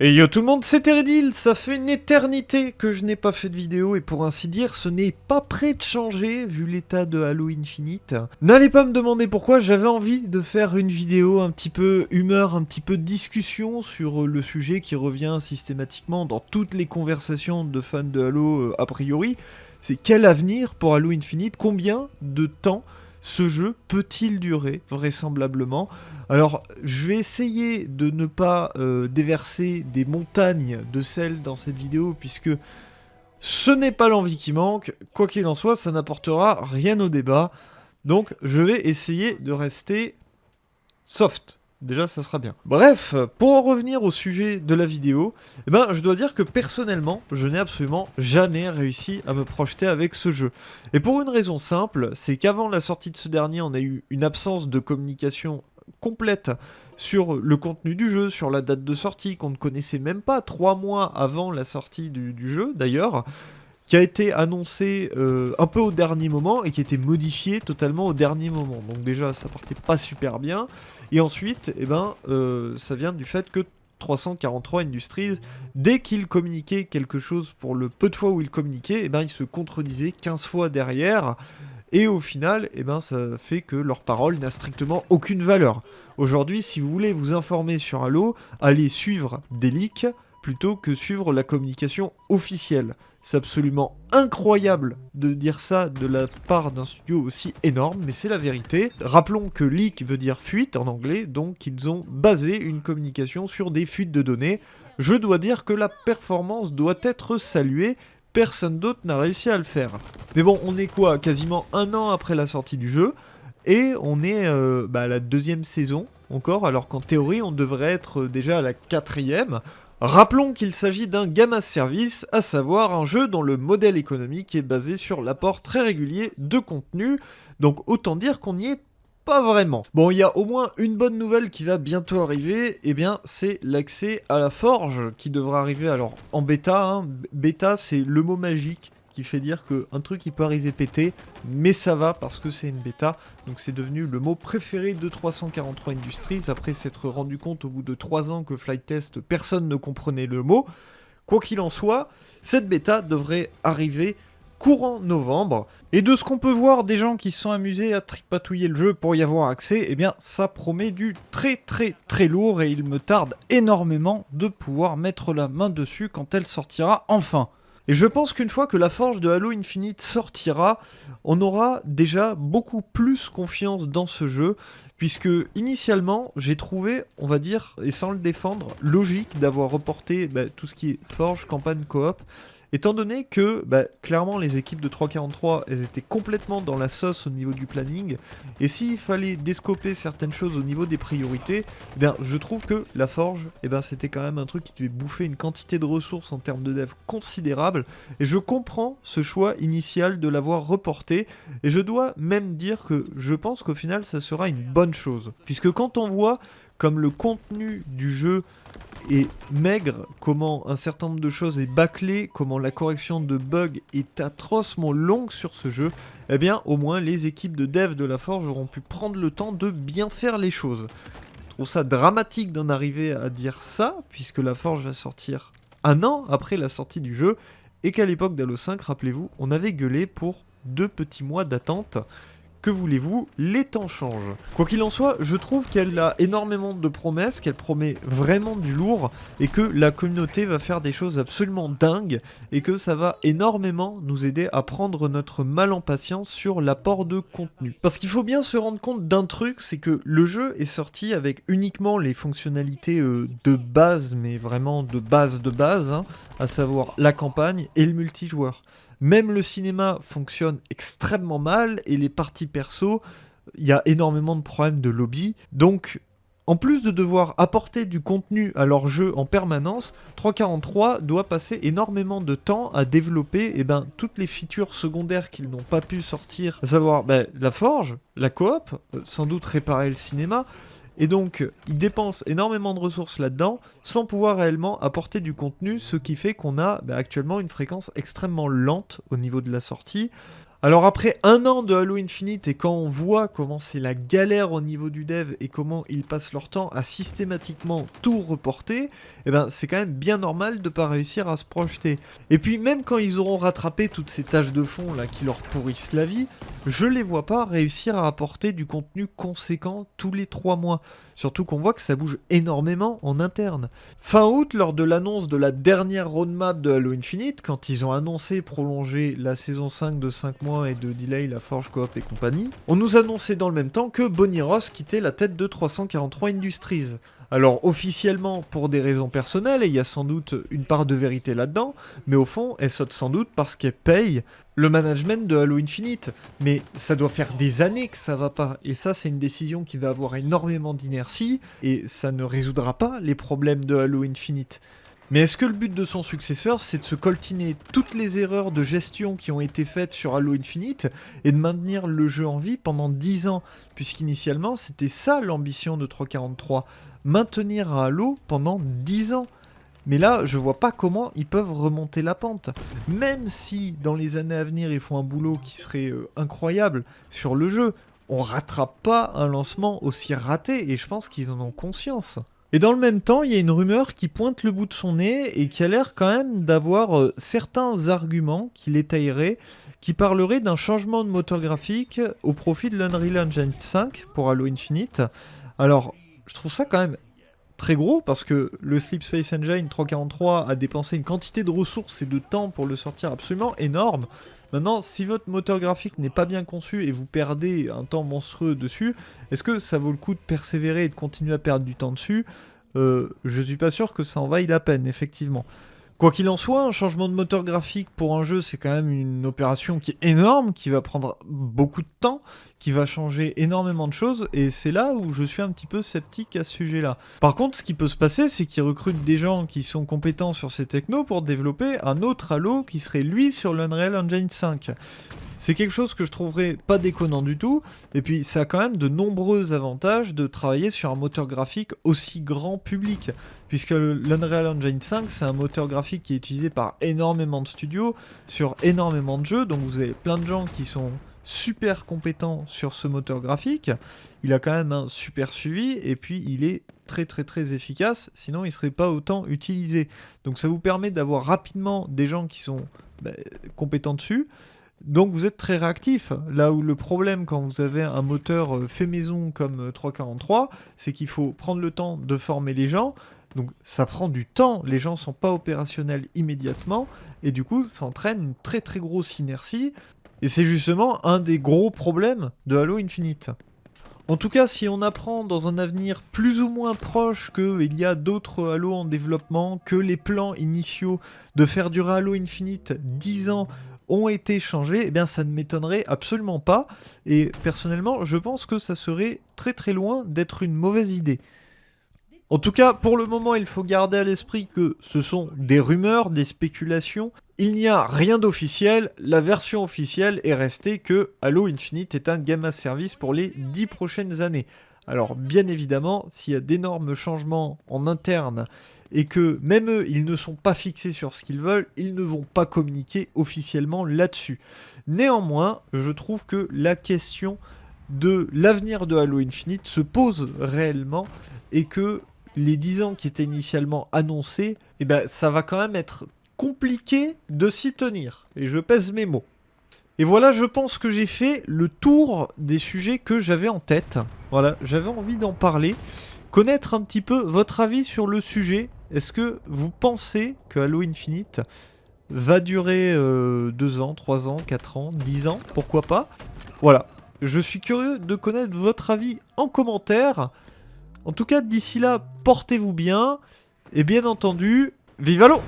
Et yo tout le monde, c'est Teredil, ça fait une éternité que je n'ai pas fait de vidéo et pour ainsi dire, ce n'est pas prêt de changer vu l'état de Halo Infinite. N'allez pas me demander pourquoi, j'avais envie de faire une vidéo un petit peu humeur, un petit peu discussion sur le sujet qui revient systématiquement dans toutes les conversations de fans de Halo euh, a priori. C'est quel avenir pour Halo Infinite? Combien de temps ce jeu peut-il durer vraisemblablement? Alors, je vais essayer de ne pas euh, déverser des montagnes de sel dans cette vidéo, puisque ce n'est pas l'envie qui manque. Quoi qu'il en soit, ça n'apportera rien au débat. Donc, je vais essayer de rester soft. Déjà, ça sera bien. Bref, pour en revenir au sujet de la vidéo, eh ben, je dois dire que personnellement, je n'ai absolument jamais réussi à me projeter avec ce jeu. Et pour une raison simple, c'est qu'avant la sortie de ce dernier, on a eu une absence de communication complète sur le contenu du jeu, sur la date de sortie, qu'on ne connaissait même pas trois mois avant la sortie du, jeu, d'ailleurs qui a été annoncé euh, un peu au dernier moment et qui a été modifié totalement au dernier moment. Donc déjà, ça partait pas super bien. Et ensuite, eh ben, euh, ça vient du fait que 343 Industries, dès qu'ils communiquaient quelque chose pour le peu de fois où ils communiquaient, eh ben, ils se contredisaient 15 fois derrière. Et au final, eh ben, ça fait que leur parole n'a strictement aucune valeur. Aujourd'hui, si vous voulez vous informer sur Halo, allez suivre des leaks plutôt que suivre la communication officielle. C'est absolument incroyable de dire ça de la part d'un studio aussi énorme, mais c'est la vérité. Rappelons que leak veut dire fuite en anglais, donc ils ont basé une communication sur des fuites de données. Je dois dire que la performance doit être saluée, personne d'autre n'a réussi à le faire. Mais bon, on est quoi Quasiment un an après la sortie du jeu, et on est euh, bah, à la deuxième saison encore, alors qu'en théorie on devrait être déjà à la quatrième. Rappelons qu'il s'agit d'un Gamma Service, à savoir un jeu dont le modèle économique est basé sur l'apport très régulier de contenu, donc autant dire qu'on n'y est pas vraiment. Bon, il y a au moins une bonne nouvelle qui va bientôt arriver, et eh bien c'est l'accès à la forge qui devra arriver alors en bêta. Hein. Bêta c'est le mot magique qui fait dire qu'un truc il peut arriver pété, mais ça va parce que c'est une bêta, donc c'est devenu le mot préféré de 343 Industries, après s'être rendu compte au bout de 3 ans que Flight Test, personne ne comprenait le mot. Quoi qu'il en soit, cette bêta devrait arriver courant novembre. Et de ce qu'on peut voir des gens qui se sont amusés à tripatouiller le jeu pour y avoir accès, eh bien ça promet du très très très lourd et il me tarde énormément de pouvoir mettre la main dessus quand elle sortira enfin. Et je pense qu'une fois que la forge de Halo Infinite sortira, on aura déjà beaucoup plus confiance dans ce jeu, puisque initialement, j'ai trouvé, on va dire, et sans le défendre, logique d'avoir reporté bah, tout ce qui est forge, campagne, coop, Étant donné que, bah, clairement, les équipes de 343, elles étaient complètement dans la sauce au niveau du planning, et s'il fallait descoper certaines choses au niveau des priorités, eh je trouve que la forge, eh ben, c'était quand même un truc qui devait bouffer une quantité de ressources en termes de dev considérable, et je comprends ce choix initial de l'avoir reporté, et je dois même dire que je pense qu'au final, ça sera une bonne chose. Puisque quand on voit comme le contenu du jeu est maigre, comment un certain nombre de choses est bâclé, comment la correction de bugs est atrocement longue sur ce jeu, eh bien au moins les équipes de dev de la Forge auront pu prendre le temps de bien faire les choses. Je trouve ça dramatique d'en arriver à dire ça, puisque la Forge va sortir un an après la sortie du jeu, et qu'à l'époque d'Halo 5, rappelez-vous, on avait gueulé pour deux petits mois d'attente. Que voulez-vous, les temps changent. Quoi qu'il en soit, je trouve qu'elle a énormément de promesses, qu'elle promet vraiment du lourd, et que la communauté va faire des choses absolument dingues, et que ça va énormément nous aider à prendre notre mal en patience sur l'apport de contenu. Parce qu'il faut bien se rendre compte d'un truc, c'est que le jeu est sorti avec uniquement les fonctionnalités euh, de base, mais vraiment de base de base, hein, à savoir la campagne et le multijoueur. Même le cinéma fonctionne extrêmement mal et les parties perso, il y a énormément de problèmes de lobby. Donc, en plus de devoir apporter du contenu à leur jeu en permanence, 343 doit passer énormément de temps à développer eh ben, toutes les features secondaires qu'ils n'ont pas pu sortir, à savoir ben, la forge, la coop, euh, sans doute réparer le cinéma, et donc, ils dépensent énormément de ressources là-dedans, sans pouvoir réellement apporter du contenu, ce qui fait qu'on a bah, actuellement une fréquence extrêmement lente au niveau de la sortie. Alors après un an de Halo Infinite et quand on voit comment c'est la galère au niveau du dev et comment ils passent leur temps à systématiquement tout reporter, eh ben c'est quand même bien normal de pas réussir à se projeter. Et puis même quand ils auront rattrapé toutes ces tâches de fond là qui leur pourrissent la vie, je les vois pas réussir à apporter du contenu conséquent tous les 3 mois. Surtout qu'on voit que ça bouge énormément en interne. Fin août, lors de l'annonce de la dernière roadmap de Halo Infinite, quand ils ont annoncé prolonger la saison 5 de 5 mois et de delay la Forge Coop et compagnie, on nous annonçait dans le même temps que Bonnie Ross quittait la tête de 343 Industries. Alors officiellement pour des raisons personnelles, et il y a sans doute une part de vérité là-dedans, mais au fond, elle saute sans doute parce qu'elle paye le management de Halo Infinite. Mais ça doit faire des années que ça va pas, et ça c'est une décision qui va avoir énormément d'inertie, et ça ne résoudra pas les problèmes de Halo Infinite. Mais est-ce que le but de son successeur, c'est de se coltiner toutes les erreurs de gestion qui ont été faites sur Halo Infinite et de maintenir le jeu en vie pendant 10 ans? Puisqu'initialement, c'était ça l'ambition de 343 maintenir Halo pendant 10 ans. Mais là, je vois pas comment ils peuvent remonter la pente. Même si dans les années à venir, ils font un boulot qui serait euh, incroyable sur le jeu, on rattrape pas un lancement aussi raté et je pense qu'ils en ont conscience. Et dans le même temps, il y a une rumeur qui pointe le bout de son nez et qui a l'air quand même d'avoir euh, certains arguments qui l'étayeraient, qui parleraient d'un changement de moteur graphique au profit de l'Unreal Engine 5 pour Halo Infinite. Alors, je trouve ça quand même très gros parce que le Sleep Space Engine 343 a dépensé une quantité de ressources et de temps pour le sortir absolument énorme. Maintenant, si votre moteur graphique n'est pas bien conçu et vous perdez un temps monstrueux dessus, est-ce que ça vaut le coup de persévérer et de continuer à perdre du temps dessus? Euh, Je suis pas sûr que ça en vaille la peine, effectivement. Quoi qu'il en soit, un changement de moteur graphique pour un jeu, c'est quand même une opération qui est énorme, qui va prendre beaucoup de temps, qui va changer énormément de choses, et c'est là où je suis un petit peu sceptique à ce sujet-là. Par contre, ce qui peut se passer, c'est qu'ils recrutent des gens qui sont compétents sur ces technos pour développer un autre Halo qui serait lui sur l'Unreal Engine 5. C'est quelque chose que je trouverais pas déconnant du tout, et puis ça a quand même de nombreux avantages de travailler sur un moteur graphique aussi grand public, puisque l'Unreal Engine 5 c'est un moteur graphique qui est utilisé par énormément de studios, sur énormément de jeux, donc vous avez plein de gens qui sont super compétents sur ce moteur graphique, il a quand même un super suivi, et puis il est très très très efficace, sinon il serait pas autant utilisé. Donc ça vous permet d'avoir rapidement des gens qui sont bah, compétents dessus, donc vous êtes très réactif. Là où le problème quand vous avez un moteur euh, fait maison comme 343, euh, c'est qu'il faut prendre le temps de former les gens. Donc ça prend du temps, les gens sont pas opérationnels immédiatement, et du coup ça entraîne une très très grosse inertie, et c'est justement un des gros problèmes de Halo Infinite. En tout cas, si on apprend dans un avenir plus ou moins proche qu'il y a d'autres Halo en développement, que les plans initiaux de faire durer Halo Infinite 10 ans ont été changés, eh bien ça ne m'étonnerait absolument pas. Et personnellement, je pense que ça serait très très loin d'être une mauvaise idée. En tout cas, pour le moment, il faut garder à l'esprit que ce sont des rumeurs, des spéculations. Il n'y a rien d'officiel. La version officielle est restée que Halo Infinite est un game as service pour les 10 prochaines années. Alors bien évidemment, s'il y a d'énormes changements en interne et que même eux, ils ne sont pas fixés sur ce qu'ils veulent, ils ne vont pas communiquer officiellement là-dessus. Néanmoins, je trouve que la question de l'avenir de Halo Infinite se pose réellement et que les 10 ans qui étaient initialement annoncés, eh ben, ça va quand même être compliqué de s'y tenir. Et je pèse mes mots. Et voilà, je pense que j'ai fait le tour des sujets que j'avais en tête. Voilà, j'avais envie d'en parler. Connaître un petit peu votre avis sur le sujet. Est-ce que vous pensez que Halo Infinite va durer 2 euh, ans, 3 ans, 4 ans, 10 ans? Pourquoi pas? Voilà. Je suis curieux de connaître votre avis en commentaire. En tout cas, d'ici là, portez-vous bien. Et bien entendu, vive Halo